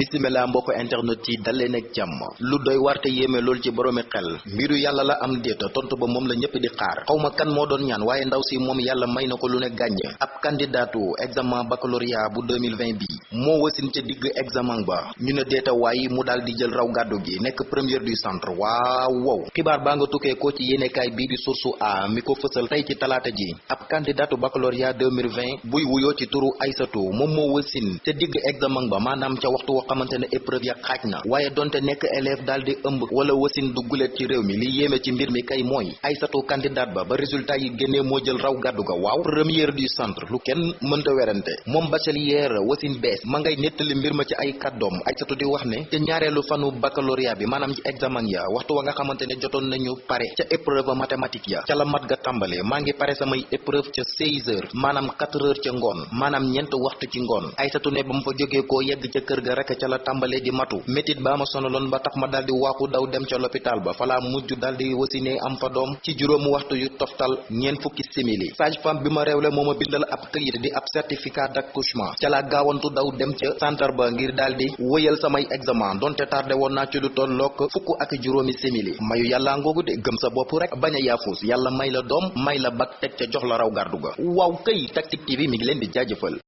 bisimila mbokk internet yi dal leen ak jàmm. Lu doy warte yéeme lool ci boroomi xel. Mbiru yàlla la am déeta tontu ba moom la ñëpp di xaar. Xawma kan moo doon ñaan waaye ndaw si moom yàlla may na ko lu ne gàññ. Ab candidaatu examen baccalauréat bu 2020 bi moo wasin ca digg examen ba. Ñu ne déeta waaye mu daal di jël raw gàddu gi nekk première du centre. Waaw wow. Xibaar baa nga tukkee ko ci yéenekaay bii di source a mi ko fësal tey ci talaata ji. Ab candidaatu baccalauréat 2020 buy wuyoo ci turu Aysatu moom moo wasin ca digg examen ba maanaam ca waxtu xamante ne épreuve ya xaaj na waaye donte nekk élève daal di ëmb wala wasin dugguleet ci réew mi li yéeme ci mbir mi kay mooy Aysatu candidat ba ba résultat yi moo jël raw gàddu ga waaw première du centre lu kenn werante moom bachelière wasin bees ma ngay nettali mbir ma ci ay kàddoom Aysatu di wax ne ca ñaareelu fanu baccalauréat bi maanaam ci examen ya waxtu wa nga xamante ne jotoon nañu pare ca épreuve mathématique ya ca la mat ga tàmbale maa ngi pare samay épreuve ca 16 heures maanaam 4 heures ca ngoon maanaam ñeent waxtu ci ngoon Aysatu ne ba fa jógee koo yegg ca kër ga rek ca la tàmbalee di matu. Métit baa ma sonaloon ba tax ma daal di waaxu daw dem ca l'hôpital ba. Falaa mujj daal di wasinee am fa doom ci juróomu waxtu yu toftal ñeent fukki simili. Sage-femme bi ma réewle moo ma bindal ab këyit di ab certificat d'accouchement. Ca la gaawantu daw dem ca centre ba ngir daal di wëyal samay examen. Donte tardé woon naa ci lu tollook fukk ak juróomi simili. Mayu yàlla ngoogu de gëm sa bopp rek bañ a yaafus. Yàlla may la doom may la bak teg ca jox la raw gardu ga. Këy Tactic TV mi ngi leen di jaajëfal